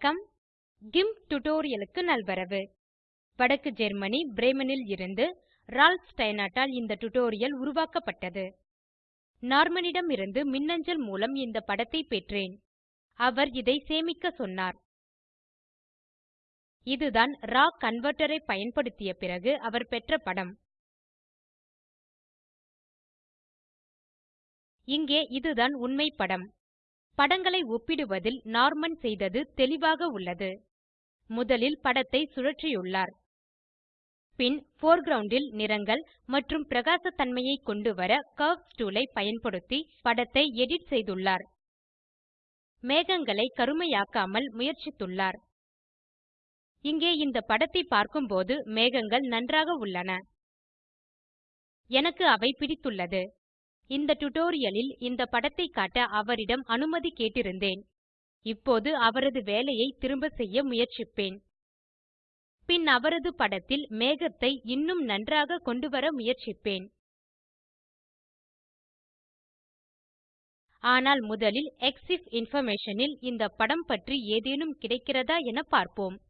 வணக்கம். கிம்ப் டுடோரியலுக்கு நல்வரவு. வடக்கு ஜெர்மனி பிரேமனில் இருந்து ரால்ஃப் ஸ்டைனாட்டால் இந்த டுடோரியல் உருவாக்கப்பட்டது. நார்மனிடம் இருந்து மின்னஞ்சல் மூலம் இந்த படத்தை பெற்றேன். அவர் இதை சேமிக்க சொன்னார். இதுதான் ராவ் கன்வெர்ட்டர் ஐ பயன்படுத்திய பிறகு அவர் பெற்ற படம். இங்கே இதுதான் உண்மை படம். படங்களை ஒப்பிடுவதில் நார்மன் செய்தது தெளிவாக உள்ளது. முதலில் படத்தை சுழற்றியுள்ளார். பின் foreground ல் நிறங்கள் மற்றும் பிரகாசத்தன்மையை கொண்டுவர கர்வ்ஸ் டூல் ஐ பயன்படுத்தி படத்தை எடிட் செய்துள்ளார். மேகங்களை கருமையாக்காமல் முயற்சித்துள்ளார். இங்கே இந்த படத்தை பார்க்கும்போது மேகங்கள் நன்றாக உள்ளன. எனக்கு அவை பிடித்துள்ளது. இந்த டுடோரியலில் இந்த படத்தை காட்ட அவரிடம் அனுமதி கேட்டிருந்தேன். இப்போது அவரது வேலையை திரும்ப செய்ய முயற்சிப்பேன். பின் அவரது படத்தில் மேகத்தை இன்னும் நன்றாக கொண்டுவர முயற்சிப்பேன். ஆனால் முதலில் எக்ஸிஃப் இன்ஃபர்மேஷன் இந்த படம் பற்றி ஏதேனும் கிடைக்கிறதா என பார்ப்போம்.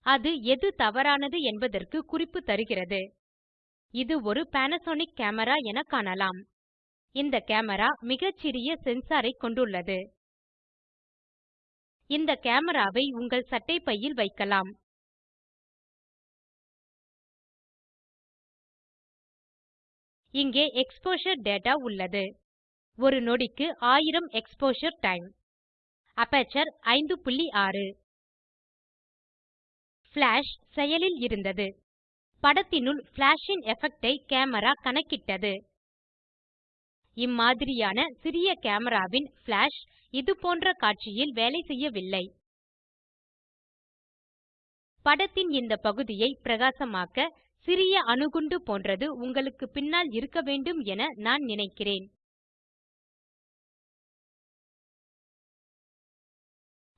அது எது தவறானது என்பதற்கு குறிப்பு தருகிறது. இது ஒரு பானாசோனிக் கேமரா என காணலாம். இந்த கேமரா மிகச்சிறிய சென்சாரை கொண்டுள்ளது. இந்த கேமராவை உங்கள் சட்டை பையில் வைக்கலாம். இங்கே எக்ஸ்போஷர் டேட்டா உள்ளது. ஒரு நொடிக்கு 1000 எக்ஸ்போஷர் டைம் அப்பேச்சர் 5.6 ஃபிளாஷ் செயலில் இருந்தது. படத்தினுள் ஃபிளாஷ் ன் எஃபெக்ட் ஐ கேமரா கணக்கிட்டது. இம்மாதிரியான சிறிய கேமராவின் ஃபிளாஷ் இதுபோன்ற காட்சியில் வேலை செய்யவில்லை. படத்தின் இந்த பகுதியை பிரகாசமாக்க சிறிய அணுகுண்டு போன்றது உங்களுக்கு பின்னால் இருக்க வேண்டும் என நான் நினைக்கிறேன்.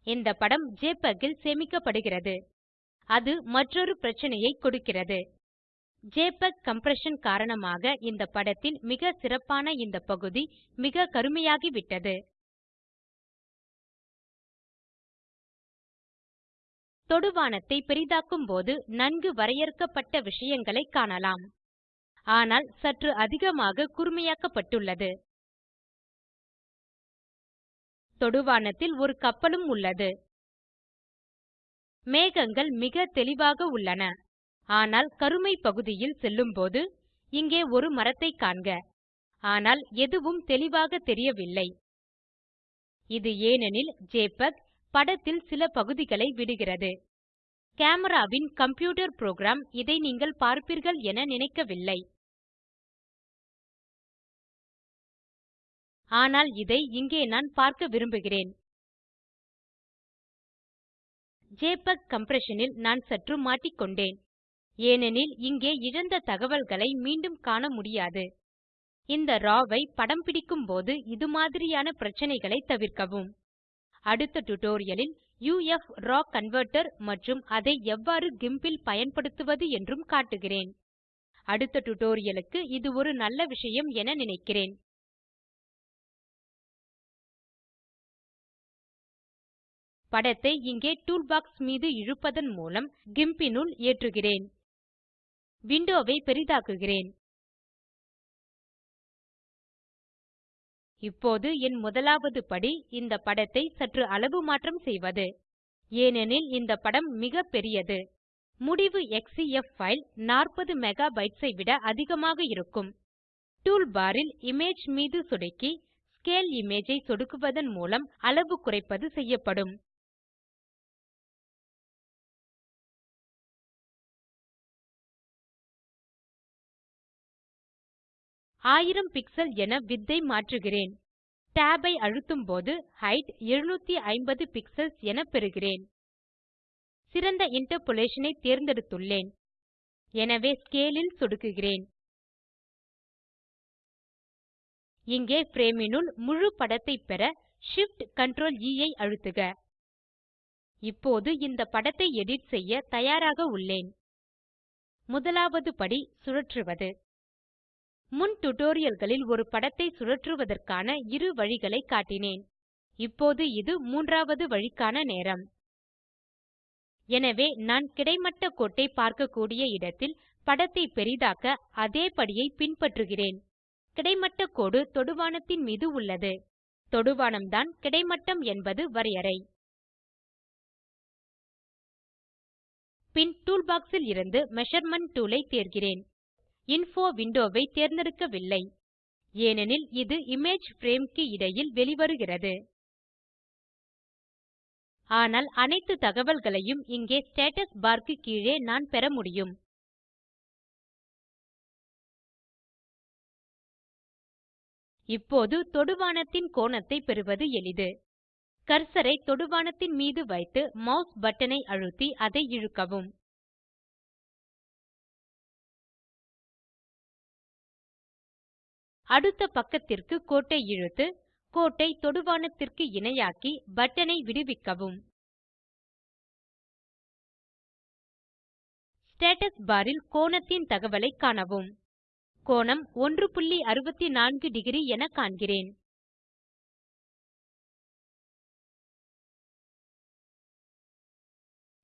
இந்த படம் ஜெபிஇஜி சேமிக்கப்படுகிறது. அது மற்றொரு பிரச்சனையை கொடுக்கிறது. JPEG கம்ப்ரஷன் காரணமாக இந்த படத்தின் மிக சிறப்பான இந்த பகுதி மிக கருமையாகிவிட்டது. தொடுவானத்தை பெரிதாக்கும்போது நன்கு வரையறுக்கப்பட்ட விஷயங்களை காணலாம். ஆனால் சற்று அதிகமாக கூர்மையாக்கப்பட்டுள்ளது தொடுவானத்தில் ஒரு கப்பலும் உள்ளது. மேகங்கள் மிக தெளிவாக உள்ளன. ஆனால் கருமை பகுதியில் செல்லும்போது இங்கே ஒரு மரத்தை காண்க. ஆனால் எதுவும் தெளிவாக தெரியவில்லை. இது ஏனெனில் ஜெபிஇஜி படத்தில் சில பகுதிகளை விடுகிறது. கேமராவின் கம்ப்யூட்டர் புரோகிராம் இதை நீங்கள் பார்ப்பீர்கள் என நினைக்கவில்லை. ஆனால் இதை இங்கே நான் பார்க்க விரும்புகிறேன். ஜெபிஇஜி கம்ப்ரஷன் ல் நான் சற்று மாட்டிக்கொண்டேன். ஏனெனில் இங்கே இழந்த தகவல்களை மீண்டும் காண முடியாது. இந்த ராவ் ஐ படம் பிடிக்கும்போது இதுமாதிரியான பிரச்சனைகளை தவிர்க்கவும். அடுத்த டுடோரியலில் யுஎஃப்ஆர்எவ் கன்வெர்ட்டர் மற்றும் அதை எவ்வாறு கிம்ப் பயன்படுத்துவது என்றும் காட்டுகிறேன். அடுத்த டுடோரியலுக்கு இது ஒரு நல்ல விஷயம் என நினைக்கிறேன். படத்தை இங்கே டூல்பாக்ஸ் மீது இழுப்பதன் மூலம் GIMPனுள் ஏற்றுகிறேன். விண்டோவை பெரிதாக்குகிறேன். இப்போது என் முதலாவது படி இந்த படத்தை சற்று அளவு மாற்றம் செய்வது. ஏனெனில் இந்த படம் மிக பெரியது. முடிவு எக்ஸ்சிஎஃப் ஃபைல் 40 மெகாபைட்ஸ் ஐ விட அதிகமாக இருக்கும். டூல் இமேஜ் மீது சொடுக்கி ஸ்கேல் இமேஜ் ஐ சொடுக்குவதன் மூலம் அளவு குறைப்பது செய்யப்படும். ஆயிரம் பிக்சல் என வித்தை மாற்றுகிறேன். Tab ஐ அழுத்தும்போது ஹெய்ட் 750 பிக்சல்ஸ் என பெறுகிறேன். சிறந்த இன்டர்போலேஷன் ஐ தேர்ந்தெடுத்துள்ளேன். எனவே ஸ்கேல் ல் சொடுக்குகிறேன். இங்கே frame னுள் முழு படத்தை பெற Shift Ctrl E ஐ அழுத்துக. இப்போது இந்த படத்தை எடிட் செய்ய தயாராக உள்ளேன். முதலாவது படி சுழற்றுவது. முன் tutorialகளில் ஒரு படத்தை சுழற்றுவதற்கான இரு வழிகளை காட்டினேன். இப்போது இது மூன்றாவது வழிக்கான நேரம். எனவே நான் கிடைமட்ட கோட்டை பார்க்கக்கூடிய இடத்தில் படத்தை பெரிதாக்க அதே படியை பின்பற்றுகிறேன். கிடைமட்ட கோடு தொடுவானத்தின் மீது உள்ளது. தொடுவானம்தான் கிடைமட்டம் என்பது வரையறை. பின் டூல் பாக்ஸ் இருந்து மெஷர்மெண்ட் டூல் ஐ தேர்கிறேன். இன்ஃபோ விண்டோவை தேர்ந்தெடுக்கவில்லை. ஏனெனில் இது இமேஜ் பிரேம் க்கு இடையில் வெளிவருகிறது. ஆனால் அனைத்து தகவல்களையும் இங்கே ஸ்டேட்டஸ் பார் க்கு கீழே நான் பெற முடியும். இப்போது தொடுவானத்தின் கோணத்தை பெறுவது எளிது. கர்சரை தொடுவானத்தின் மீது வைத்து மாஸ் பட்டன் ஐ அழுத்தி அதை இழுக்கவும். அடுத்த பக்கத்திற்கு கோட்டை இழுத்து கோட்டை தொடுவானத்திற்கு இணையாக்கி பட்டனை விடுவிக்கவும். ஸ்டேட்டஸ் பார் ல் கோணத்தின் தகவலை காணவும். கோணம் 164 டிகிரி என காண்கிறேன்.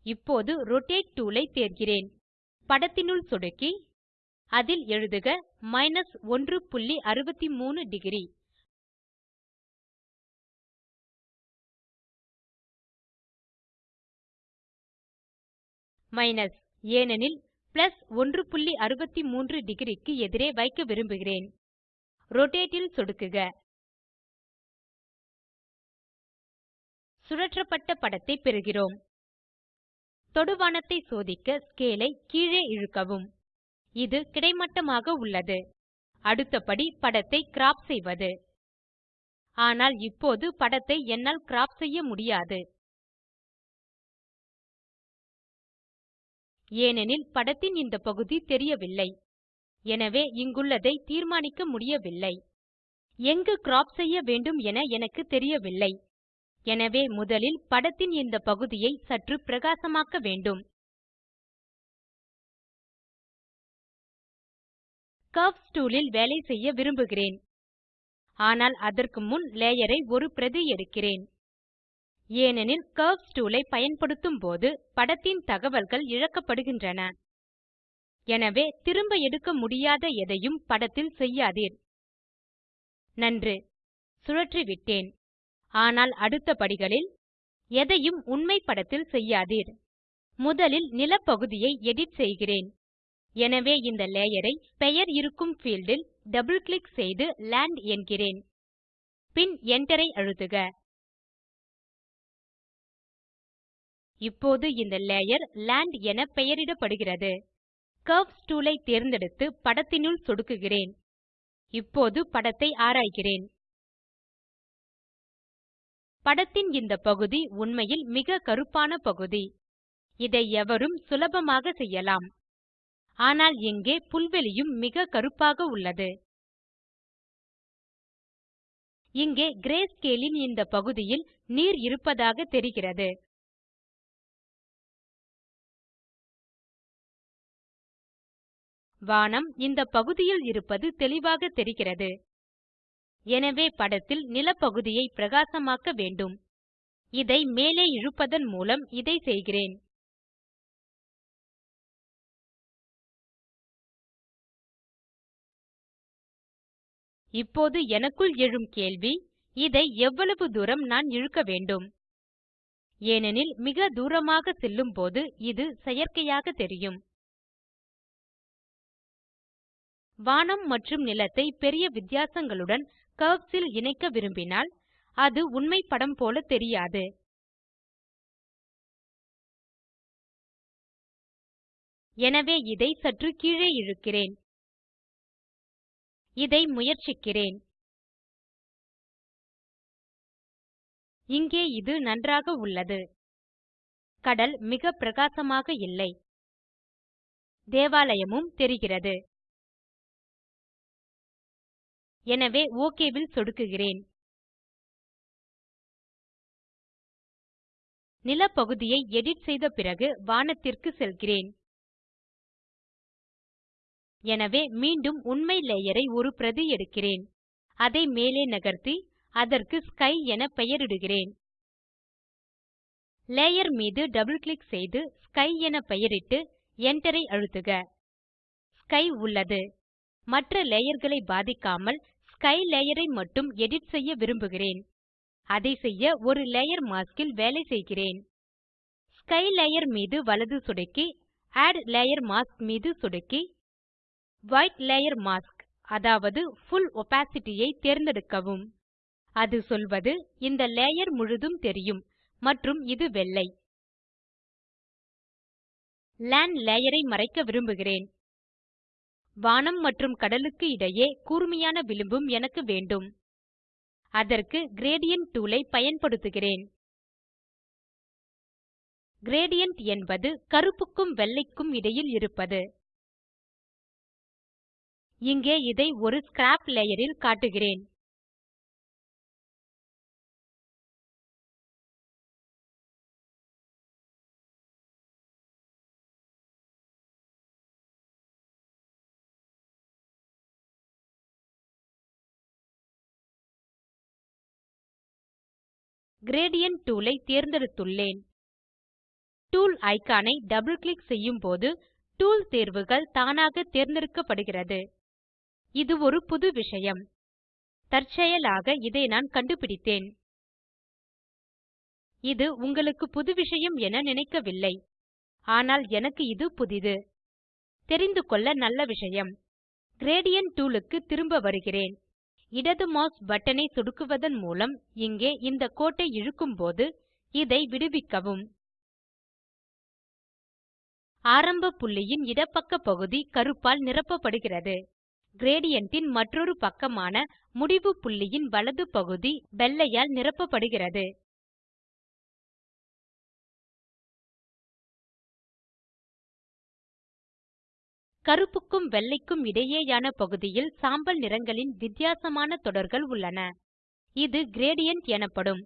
இப்போது ரோட்டேட் டூல் ஐ தேர்கிறேன். படத்தினுள் சொடுக்கி அதில் எழுதுக 163 டிகிரி மைனஸ் ஏனெனில் பிளஸ் 163 டிக்ரி எதிரே வைக்க விரும்புகிறேன். ரோட்டேட் ல் சொடுக்குக. சுழற்றப்பட்ட படத்தை பெறுகிறோம். தொடுவானத்தை சோதிக்க ஸ்கேல் ஐ கீழே இழுக்கவும். இது கிடைமட்டமாக உள்ளது. அடுத்த படி படத்தை கிராப் செய்வது. ஆனால் இப்போது படத்தை என்னால் கிராப் செய்ய முடியாது. ஏனெனில் படத்தின் இந்த பகுதி தெரியவில்லை. எனவே இங்குள்ளதை தீர்மானிக்க முடியவில்லை. எங்கு கிராப் செய்ய வேண்டும் என எனக்கு தெரியவில்லை. எனவே முதலில் படத்தின் இந்த பகுதியை சற்று பிரகாசமாக்க வேண்டும். கர்வ்ஸ் டூல் ல் வேலை செய்ய விரும்புகிறேன். ஆனால் அதற்கு முன் லேயர் ஐ ஒரு பிரதி எடுக்கிறேன். ஏனெனில் கர்வ்ஸ் டூல் ஐ பயன்படுத்தும் போது படத்தின் தகவல்கள் இழக்கப்படுகின்றன. எனவே திரும்ப எடுக்க முடியாத எதையும் படத்தில் செய்யாதீர். நன்று. சுழற்றிவிட்டேன். ஆனால் அடுத்த படிகளில் எதையும் உண்மை படத்தில் செய்யாதீர். முதலில் நிலப்பகுதியை எடிட் செய்கிறேன். எனவே இந்த லேயரை பெயர் இருக்கும் ஃபீல்டில் டபுள் கிளிக் செய்து லேண்ட் என்கிறேன். பின் Enter ஐ அழுத்துக. இப்போது இந்த லேயர் லேண்ட் என பெயரிடப்படுகிறது. கர்வ்ஸ் டூல் ஐ தேர்ந்தெடுத்து படத்தினுள் சொடுக்குகிறேன். இப்போது படத்தை ஆராய்கிறேன். படத்தின் இந்த பகுதி உண்மையில் மிக கருப்பான பகுதி. இதை எவரும் சுலபமாக செய்யலாம். ஆனால் இங்கே புல்வெளியும் மிக கருப்பாக உள்ளது. இங்கே கிரே ஸ்கேலின் இந்த பகுதியில் நீர் இருப்பதாக தெரிகிறது. வானம் இந்த பகுதியில் இருப்பது தெளிவாக தெரிகிறது. எனவே படத்தில் நிலப்பகுதியை பிரகாசமாக்க வேண்டும். இதை மேலே இழுப்பதன் மூலம் இதை செய்கிறேன். இப்போது எனக்குள் எழும் கேள்வி இதை எவ்வளவு தூரம் நான் இழுக்க வேண்டும்? ஏனெனில் மிக தூரமாக செல்லும்போது இது செயற்கையாக தெரியும். வானம் மற்றும் நிலத்தை பெரிய வித்தியாசங்களுடன் கர்வ்ஸில் இணைக்க விரும்பினால் அது உண்மை படம் போல தெரியாது. எனவே இதை சற்று கீழே இழுக்கிறேன். இதை முயற்சிக்கிறேன். இங்கே இது நன்றாக உள்ளது. கடல் மிக பிரகாசமாக இல்லை. தேவாலயமும் தெரிகிறது. எனவே ஓகேவில் சொடுக்குகிறேன். நிலப்பகுதியை எடிட் செய்த பிறகு வானத்திற்கு செல்கிறேன். எனவே மீண்டும் உண்மை லேயரை ஒரு பிரதி எடுக்கிறேன். அதை மேலே நகர்த்தி அதற்கு ஸ்கை என பெயரிடுகிறேன். லேயர் மீது டபுள் கிளிக் செய்து ஸ்கை என பெயரிட்டு Enter ஐ அழுத்துக. ஸ்கை உள்ளது. மற்ற லேயர்களை பாதிக்காமல் ஸ்கை லேயர் ஐ மட்டும் எடிட் செய்ய விரும்புகிறேன். அதை செய்ய ஒரு லேயர் மாஸ்க் வேலை செய்கிறேன். ஸ்கை லேயர் மீது வலது சொடுக்கி ஆட் லேயர் மாஸ்க் மீது சொடுக்கி White லேயர் மாஸ்க் அதாவது Full ஒப்பாசிட்டி ஐ தேர்ந்தெடுக்கவும். அது சொல்வது இந்த லேயர் முழுதும் தெரியும் மற்றும் இது வெள்ளை. லான் லேயர் ஐ மறைக்க விரும்புகிறேன். வானம் மற்றும் கடலுக்கு இடையே கூர்மையான விளிம்பும் எனக்கு வேண்டும். அதற்கு கிரேடியன்ட் டூல் ஐ பயன்படுத்துகிறேன். கிரேடியன்ட் என்பது கருப்புக்கும் வெள்ளைக்கும் இடையில் இருப்பது. இங்கே இதை ஒரு ஸ்கிராப் லேயரில் காட்டுகிறேன். கிரேடியன்ட் டூலை தேர்ந்தெடுத்துள்ளேன். டூல் ஐகானை டபுள் கிளிக் செய்யும்போது டூல் தேர்வுகள் தானாக தேர்ந்தெடுக்கப்படுகிறது. இது ஒரு புது விஷயம். தற்செயலாக இதை நான் கண்டுபிடித்தேன். இது உங்களுக்கு புது விஷயம் என நினைக்கவில்லை. ஆனால் எனக்கு இது புதிது. தெரிந்து கொள்ள நல்ல விஷயம். கிரேடியன்ட் டூல் க்கு திரும்ப வருகிறேன். இடது மாஸ் பட்டனை சொடுக்குவதன் மூலம் இங்கே இந்த கோட்டை இழுக்கும்போது இதை விடுவிக்கவும். ஆரம்ப புள்ளியின் இடப்பக்க பகுதி கருப்பால் நிரப்பப்படுகிறது. Gradient ன் மற்றொரு பக்கமான முடிவு புள்ளியின் வலது பகுதி வெள்ளையால் நிரப்பப்படுகிறது. கருப்புக்கும் வெள்ளைக்கும் இடையேயான பகுதியில் சாம்பல் நிறங்களின் வித்தியாசமான தொடர்கள் உள்ளன. இது கிரேடியன்ட் எனப்படும்.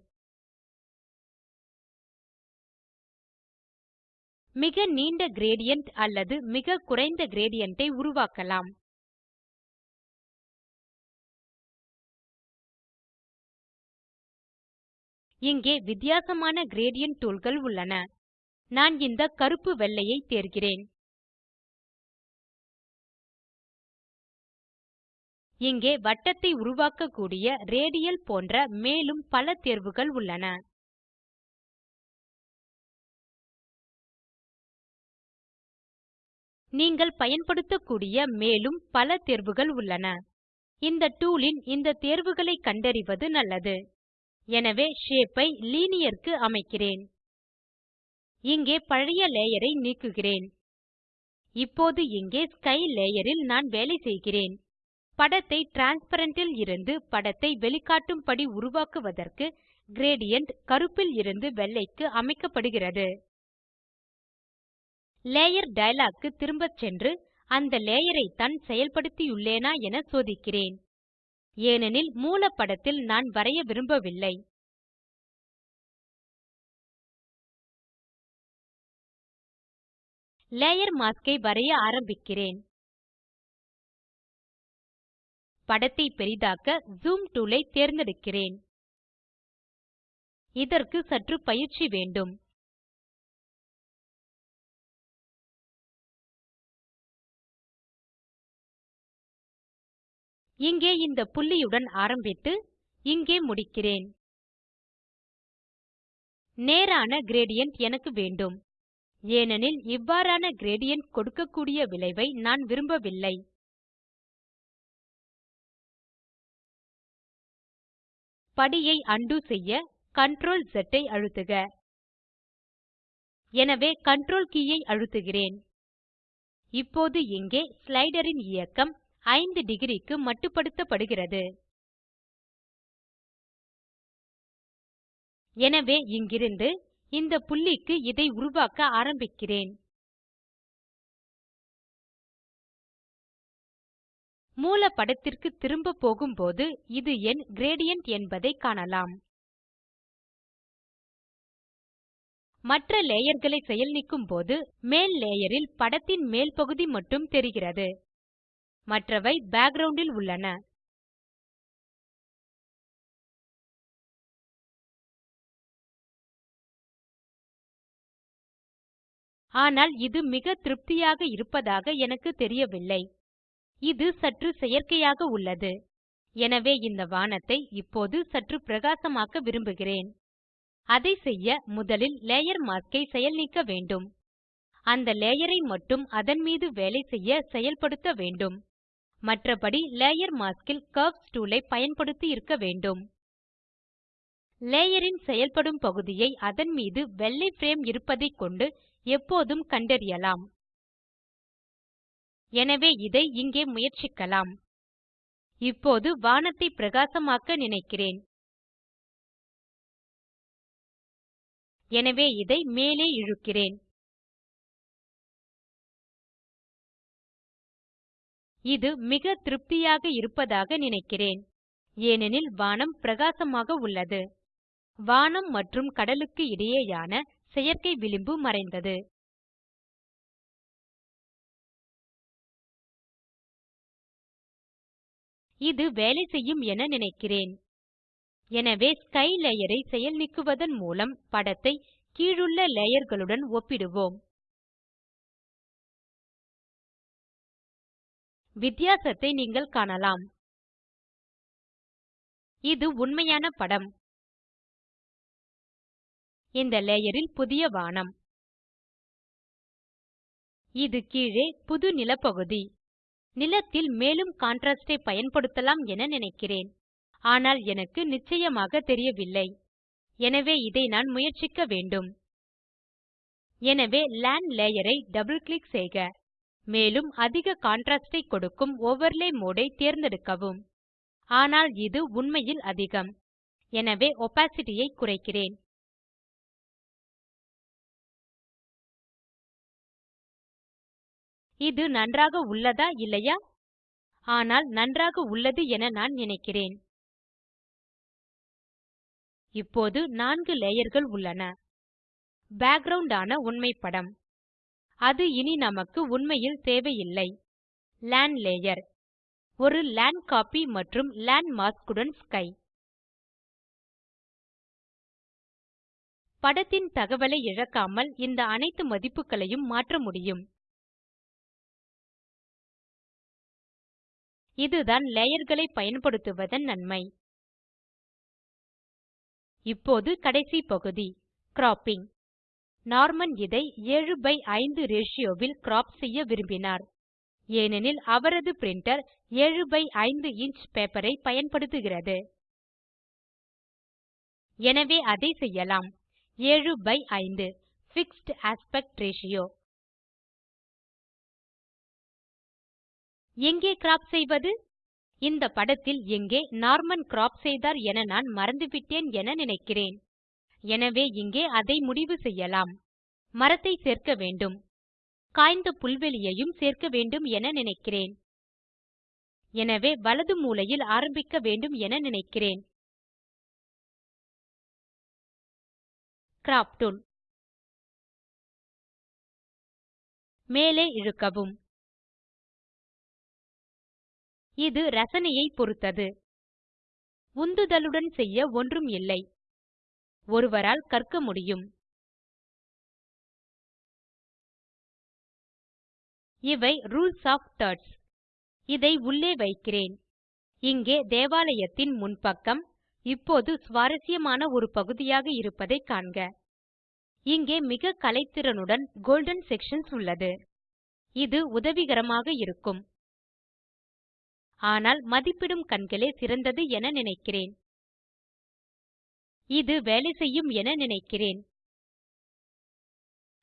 மிக நீண்ட கிரேடியன்ட் அல்லது மிக குறைந்த கிரேடியன்ட் ஐ உருவாக்கலாம். இங்கே வித்தியாசமான gradient toolகள் உள்ளன. நான் இந்த கருப்பு வெள்ளையை தேர்கிறேன். இங்கே வட்டத்தை உருவாக்கக்கூடிய ரேடியல் போன்ற மேலும் பல தேர்வுகள் உள்ளன. நீங்கள் பயன்படுத்தக்கூடிய மேலும் பல தேர்வுகள் உள்ளன. இந்த டூலின் இந்த தேர்வுகளை கண்டறிவது நல்லது. எனவே ஷேப் ஐ லீனியர் க்கு அமைக்கிறேன். இங்கே பழைய லேயரை நீக்குகிறேன். இப்போது இங்கே ஸ்கை லேயரில் நான் வேலை செய்கிறேன். படத்தை டிரான்ஸ்பேரன்ட் இருந்து படத்தை வெளிக்காட்டும்படி உருவாக்குவதற்கு கிரேடியன்ட் கருப்பில் இருந்து வெள்ளைக்கு அமைக்கப்படுகிறது. லேயர் டயலாக் க்கு திரும்பச் சென்று அந்த லேயரை தான் செயல்படுத்தியுள்ளேனா என சோதிக்கிறேன். ஏனெனில் மூல படத்தில் நான் வரைய விரும்பவில்லை. லேயர் மாஸ்க் ஐ வரைய ஆரம்பிக்கிறேன். படத்தை பெரிதாக்க ஜூம் டூல் ஐ தேர்ந்தெடுக்கிறேன். இதற்கு சற்று பயிற்சி வேண்டும். இங்கே இந்த புள்ளியுடன் ஆரம்பித்து இங்கே முடிக்கிறேன். நேரான gradient எனக்கு வேண்டும். ஏனெனில் இவ்வாறான gradient கொடுக்கக்கூடிய விளைவை நான் விரும்பவில்லை. படியை undo செய்ய Ctrl Z ஐ அழுத்துக. எனவே Ctrl கே ஐ அழுத்துகிறேன். இப்போது இங்கே ஸ்லைடரின் இயக்கம் 5 டிகிரிக்கு மட்டுப்படுத்தப்படுகிறது. எனவே இங்கிருந்து இந்த புள்ளிக்கு இதை உருவாக்க ஆரம்பிக்கிறேன். மூல படத்திற்கு திரும்ப போகும்போது இது என் கிரேடியன்ட் என்பதை காணலாம். மற்ற லேயர் களை செயல் நீக்கும்போது மேல் லேயர் ல் படத்தின் மேல் பகுதி மட்டும் தெரிகிறது. மற்றவை பேக்கிரவுண்ட் இல் உள்ளன. ஆனால் இது மிக திருப்தியாக இருப்பதாக எனக்கு தெரியவில்லை. இது சற்று செயற்கையாக உள்ளது. எனவே இந்த வானத்தை இப்போது சற்று பிரகாசமாக்க விரும்புகிறேன். அதை செய்ய முதலில் லேயர் மாஸ்க் ஐ செயல்நீக்க வேண்டும். அந்த லேயர் ஐ மட்டும் அதன் மீது வேலை செய்ய செயல்படுத்த வேண்டும். மற்றபடி லேயர் மாஸ்க் இல் கர்வ்ஸ் டூல் ஐ பயன்படுத்தி இருக்க வேண்டும். லேயரின் செயல்படும் பகுதியை அதன் மீது வெள்ளை பிரேம் இருப்பதைக் கொண்டு எப்போதும் கண்டறியலாம். எனவே இதை இங்கே முயற்சிக்கலாம். இப்போது வானத்தை பிரகாசமாக்க நினைக்கிறேன். எனவே இதை மேலே இழுக்கிறேன். இது மிக திருப்தியாக இருப்பதாக நினைக்கிறேன். ஏனெனில் வானம் பிரகாசமாக உள்ளது. வானம் மற்றும் கடலுக்கு இடையேயான செயற்கை விளிம்பு மறைந்தது. இது வேலை செய்யும் என நினைக்கிறேன். எனவே ஸ்கை லேயர் ஐ செயல் நீக்குவதன் மூலம் படத்தை கீழுள்ள லேயர்களுடன் ஒப்பிடுவோம். வித்தியாசத்தை நீங்கள் காணலாம். இது உண்மையான படம். இந்த லேயரில் புதிய வானம். இது கீழே புது நிலப்பகுதி. நிலத்தில் மேலும் கான்ட்ராஸ்ட் ஐ பயன்படுத்தலாம் என நினைக்கிறேன். ஆனால் எனக்கு நிச்சயமாக தெரியவில்லை. எனவே இதை நான் முயற்சிக்க வேண்டும். எனவே லான் லேயர் ஐ கிளிக் செய்க. மேலும் அதிக கான்ட்ராஸ்ட் ஐ கொடுக்கும் ஓவர்லே மோடு ஐ தேர்ந்தெடுக்கவும். ஆனால் இது உண்மையில் அதிகம். எனவே opacity ஐ குறைக்கிறேன். இது நன்றாக உள்ளதா இல்லையா? ஆனால் நன்றாக உள்ளது என நான் நினைக்கிறேன். இப்போது நான்கு லேயர்கள் உள்ளன. பேக்கிரவுண்ட் ஆன உண்மை படம். அது இனி நமக்கு உண்மையில் தேவையில்லை. லான் லேயர் ஒரு லான் கோப்பி மற்றும் லான் மாஸ்க் உடன் ஸ்கை படத்தின் தகவலை இழக்காமல் இந்த அனைத்து மதிப்புகளையும் மாற்ற முடியும். இதுதான் லேயர்களை பயன்படுத்துவதன் நன்மை. இப்போது கடைசி பகுதி. கிராப்பிங் நார்மன் இதை 7 பை 5 ரேஷியோவில் ல் crop செய்ய விரும்பினார். ஏனெனில் அவரது பிரின்டர் 7 பை 5 இன்ச் பேப்பரை பயன்படுத்துகிறது. எனவே அதை செய்யலாம். 7 பை 5 பிக்ஸ்ட் ஆஸ்பெக்ட் ரேஷியோ எங்கே கிராப் செய்வது? இந்த படத்தில் எங்கே நார்மன் கிராப் செய்தார் என நான் மறந்துவிட்டேன் என நினைக்கிறேன். எனவே இங்கே அதை முடிவு செய்யலாம். மரத்தை சேர்க்க வேண்டும். காய்ந்த புல்வெளியையும் சேர்க்க வேண்டும் என நினைக்கிறேன். எனவே வலது மூலையில் ஆரம்பிக்க வேண்டும் என நினைக்கிறேன். கிராப் டூல் மேலே இழுக்கவும். இது ரசனையை பொருத்தது உந்துதலுடன் செய்ய ஒன்றும் இல்லை. ஒருவரால் கற்க முடியும். இவை ரூல்ஸ் ஆஃப் தர்ட்ஸ். இதை உள்ளே வைக்கிறேன். இங்கே தேவாலயத்தின் முன்பக்கம் இப்போது சுவாரசியமான ஒரு பகுதியாக இருப்பதை காண்க. இங்கே மிக கலைத்திறனுடன் கோல்டன் செக்ஷன்ஸ் உள்ளது. இது உதவிகரமாக இருக்கும். ஆனால் மதிப்பிடும் கண்களே சிறந்தது என நினைக்கிறேன். இது வேலை செய்யும் என நினைக்கிறேன்.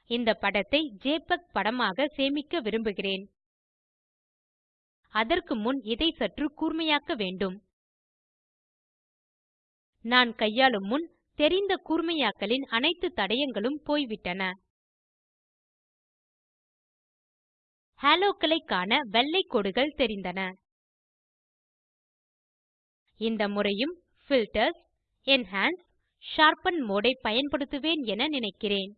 இந்த படத்தை ஜெபிஇஜி படமாக சேமிக்க விரும்புகிறேன். அதற்கு முன் இதை சற்று கூர்மையாக்க வேண்டும். நான் கையாளும் முன் தெரிந்த கூர்மையாக்கலின் அனைத்து தடயங்களும் போய்விட்டன. ஹாலோக்களை காண வெள்ளை கோடுகள் தெரிந்தன. இந்த முறையும் பில்டர்ஸ் என்ஹான்ஸ் ஷார்பன் மோடை பயன்படுத்துவேன் என நினைக்கிறேன்.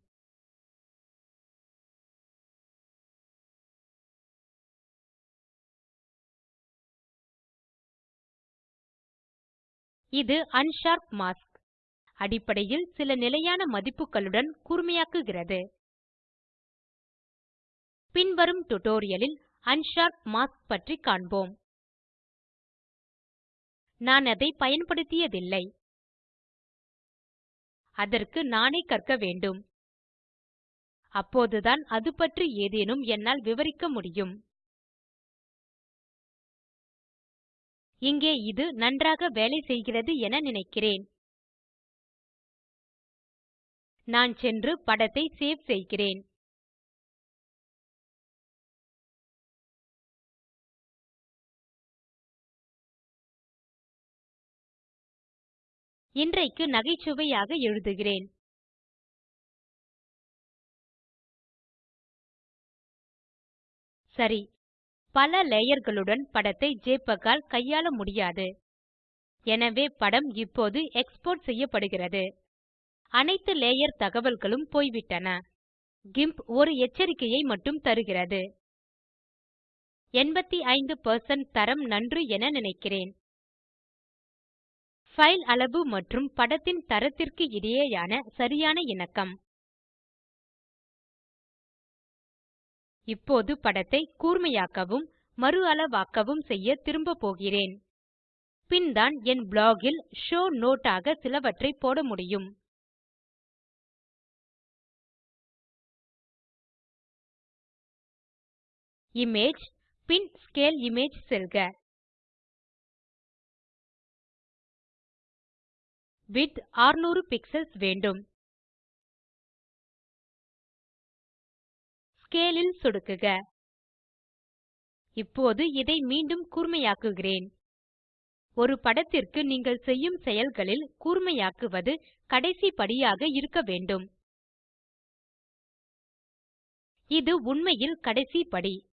இது அன்ஷார்ப் மாஸ்க் அடிப்படையில் சில நிலையான மதிப்புகளுடன் கூர்மையாக்குகிறது. பின்வரும் டுடோரியலில் அன்ஷார்ப் மாஸ்க் பற்றி காண்போம். நான் அதை பயன்படுத்தியதில்லை. அதற்கு நானே கற்க வேண்டும். அப்போதுதான் அது பற்றி ஏதேனும் என்னால் விவரிக்க முடியும். இங்கே இது நன்றாக வேலை செய்கிறது என நினைக்கிறேன். நான் சென்று படத்தை சேவ் செய்கிறேன். இன்றைக்கு நகைச்சுவையாக எழுதுகிறேன். சரி. பல லேயர்களுடன் படத்தை JPEG ஆல் கையாள முடியாது. எனவே படம் இப்போது எக்ஸ்போர்ட் செய்யப்படுகிறது. அனைத்து லேயர் தகவல்களும் போய்விட்டன. கிம்ப் ஒரு எச்சரிக்கையை மட்டும் தருகிறது. 85 தரம் நன்று என நினைக்கிறேன். ஃபைல் அளவு மற்றும் படத்தின் தரத்திற்கு இடையேயான சரியான இணக்கம். இப்போது படத்தை கூர்மையாக்கவும் மறுஅளவாக்கவும் செய்ய திரும்ப போகிறேன். பின் தான் என் ப்ளாகில் ஷோ ஷோவ் நோட் ஆக சிலவற்றை போட முடியும். இமேஜ் பின் ஸ்கேல் இமேஜ் செல்க. விட்த் 600 பிக்ஸல்ஸ் வேண்டும். Scale ல் சொடுக்குக. இப்போது இதை மீண்டும் கூர்மையாக்குகிறேன். ஒரு படத்திற்கு நீங்கள் செய்யும் செயல்களில் கூர்மையாக்குவது கடைசி படியாக இருக்க வேண்டும். இது உண்மையில் கடைசி படி.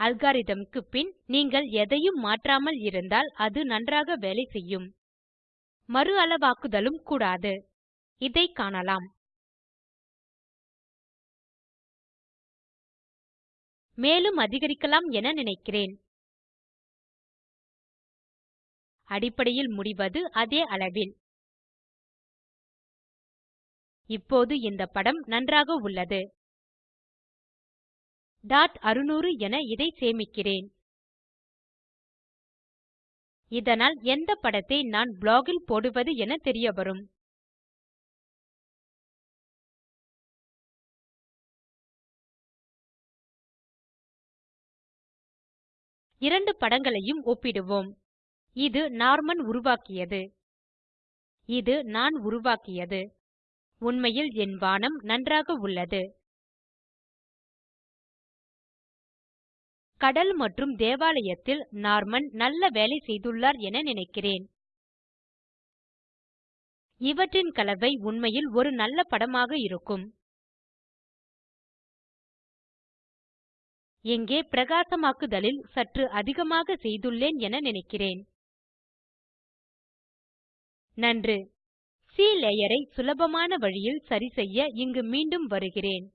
Algorithm க்கு பின் நீங்கள் எதையும் மாற்றாமல் இருந்தால் அது நன்றாக வேலை செய்யும். மறு அளவாக்குதலும் கூடாது. இதை காணலாம். மேலும் அதிகரிக்கலாம் என நினைக்கிறேன். அடிப்படையில் முடிவது அதே அளவில். இப்போது இந்த படம் நன்றாக உள்ளது. டாட் 600 என இதை சேமிக்கிறேன். இதனால் எந்த படத்தை நான் ப்ளாகில் போடுவது என தெரியவரும். இரண்டு படங்களையும் ஒப்பிடுவோம். இது நார்மன் உருவாக்கியது. இது நான் உருவாக்கியது. உண்மையில் என் வானம் நன்றாக உள்ளது. கடல் மற்றும் தேவாலயத்தில் நார்மன் நல்ல வேலை செய்துள்ளார் என நினைக்கிறேன். இவற்றின் கலவை உண்மையில் ஒரு நல்ல படமாக இருக்கும். இங்கே பிரகாசமாக்குதலில் சற்று அதிகமாக செய்துள்ளேன் என நினைக்கிறேன். நன்று. சி லேயரை சுலபமான வழியில் சரிசெய்ய இங்கு மீண்டும் வருகிறேன்.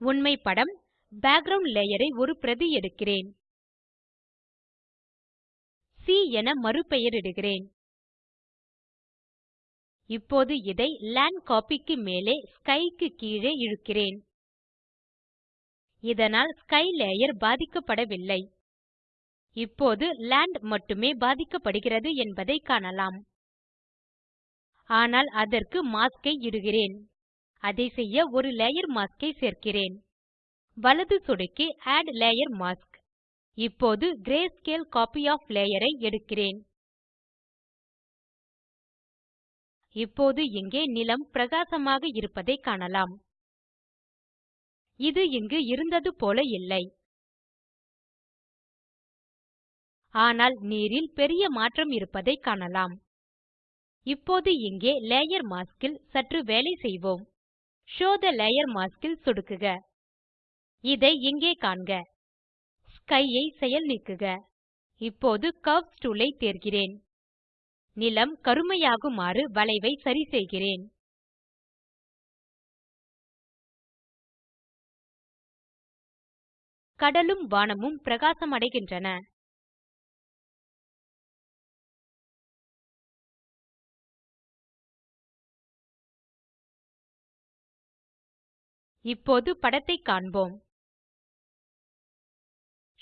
உண்மை படம் பேக்கிரவுண்ட் லேயரை ஐ ஒரு பிரதி எடுக்கிறேன். சி என மறுபெயரிடுகிறேன். இப்போது இதை லேண்ட் காப்பிக்கு மேலே ஸ்கை க்கு கீழே இழுக்கிறேன். இதனால் ஸ்கை லேயர் பாதிக்கப்படவில்லை. இப்போது லாண்ட் மட்டுமே பாதிக்கப்படுகிறது என்பதை காணலாம். ஆனால் அதற்கு மாஸ்க் ஐ இடுகிறேன். அதை செய்ய ஒரு லேயர் மாஸ்க் ஐ சேர்க்கிறேன். வலது சொடுக்கி ஆட் லேயர் மாஸ்க் இப்போது கிரேஸ்கேல் கோப்பி ஒஃப் லேயர் ஐ எடுக்கிறேன். இப்போது இங்கே நிலம் பிரகாசமாக இருப்பதை காணலாம். இது இங்கு இருந்தது போல இல்லை. ஆனால் நீரில் பெரிய மாற்றம் இருப்பதை காணலாம். இப்போது இங்கே லேயர் மாஸ்க் இல் சற்று வேலை செய்வோம். ஷோவ் தே லேயர் மாஸ்க் ல் சொடுக்குக. இதை இங்கே காண்க. ஸ்கையை செயல் நீக்குக. இப்போது கர்வ்ஸ் டூல் தேர்கிறேன். நிலம் கருமையாகுமாறு வளைவை சரி செய்கிறேன். கடலும் வானமும் பிரகாசமடைகின்றன. இப்போது படத்தை காண்போம்.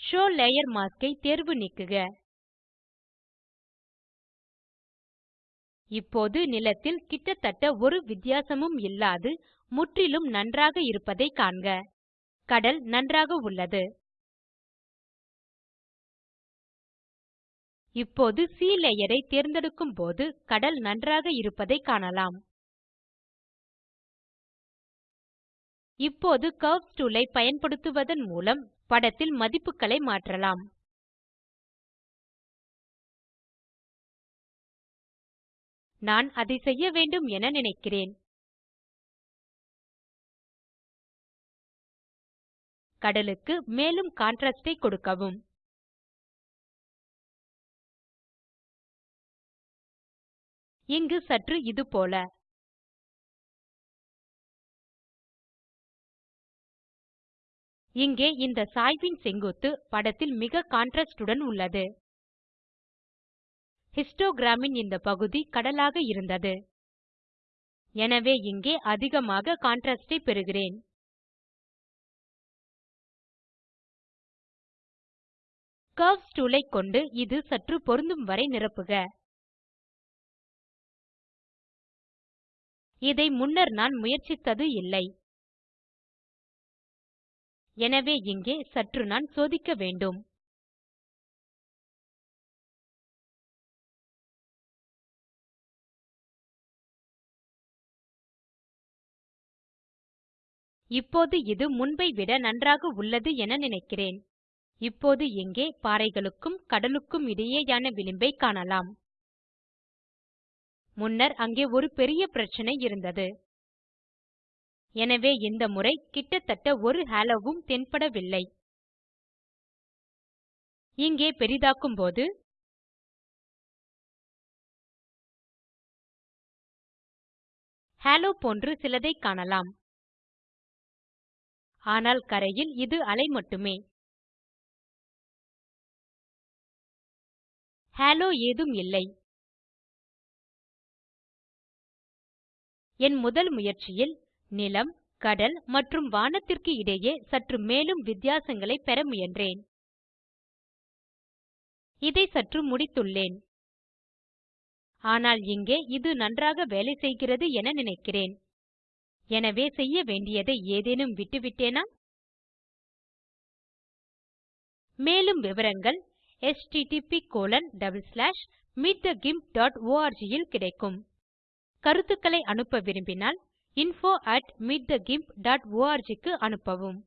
ஷோவ் லேயர் மாஸ்க் ஐ தேர்வு நீக்குக. இப்போது நிலத்தில் கிட்டத்தட்ட ஒரு வித்தியாசமும் இல்லாது முற்றிலும் நன்றாக இருப்பதை காண்க. கடல் நன்றாக உள்ளது. இப்போது sea லேயர் ஐ தேர்ந்தெடுக்கும் போது கடல் நன்றாக இருப்பதை காணலாம். இப்போது கர்வ்ஸ் டூல் ஐ பயன்படுத்துவதன் மூலம் படத்தில் மதிப்புகளை மாற்றலாம். நான் அதை செய்ய வேண்டும் என நினைக்கிறேன். கடலுக்கு மேலும் கான்ட்ராஸ்ட் ஐ கொடுக்கவும். இங்கு சற்று இது போல. இங்கே இந்த சாய்வின் செங்குத்து படத்தில் மிக கான்ட்ராஸ்டுடன் உள்ளது. ஹிஸ்டோகிராமின் இந்த பகுதி கடலாக இருந்தது. எனவே இங்கே அதிகமாக கான்ட்ராஸ்டை பெறுகிறேன். கர்வ்ஸ் டூல் கொண்டு இது சற்று பொருந்தும் வரை நிரப்புக. இதை முன்னர் நான் முயற்சித்தது இல்லை. எனவே இங்கே சற்று நான் சோதிக்க வேண்டும். இப்போது இது முன்பை விட நன்றாக உள்ளது என நினைக்கிறேன். இப்போது இங்கே பாறைகளுக்கும் கடலுக்கும் இடையேயான விளிம்பை காணலாம். முன்னர் அங்கே ஒரு பெரிய பிரச்சனை இருந்தது. எனவே இந்த முறை கிட்டத்தட்ட ஒரு ஹாலோவும் தென்படவில்லை. இங்கே பெரிதாக்கும்போது ஹாலோ போன்று சிலதை காணலாம். ஆனால் கரையில் இது அலை மட்டுமே. ஹாலோ ஏதும் இல்லை. என் முதல் முயற்சியில் நிலம் கடல் மற்றும் வானத்திற்கு இடையே சற்று மேலும் வித்தியாசங்களை பெற முயன்றேன். இதை சற்று முடித்துள்ளேன். ஆனால் இங்கே இது நன்றாக வேலை செய்கிறது என நினைக்கிறேன். எனவே செய்ய வேண்டியதை ஏதேனும் விட்டுவிட்டேனா? மேலும் விவரங்கள் httpmeetthegimp ல் கிடைக்கும். கருத்துக்களை அனுப்ப விரும்பினால் info at meetthegimp.org க்கு அனுப்பவும்.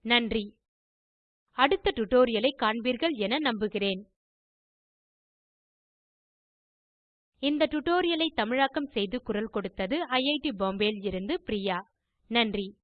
நன்றி. அடுத்த டியூட்டோரியல் ஐ காண்பீர்கள் என நம்புகிறேன். இந்த டியூட்டோரியல் ஐ தமிழாக்கம் செய்து குரல் கொடுத்தது ஐஐடி பாம்பேவில் இருந்து பிரியா. நன்றி.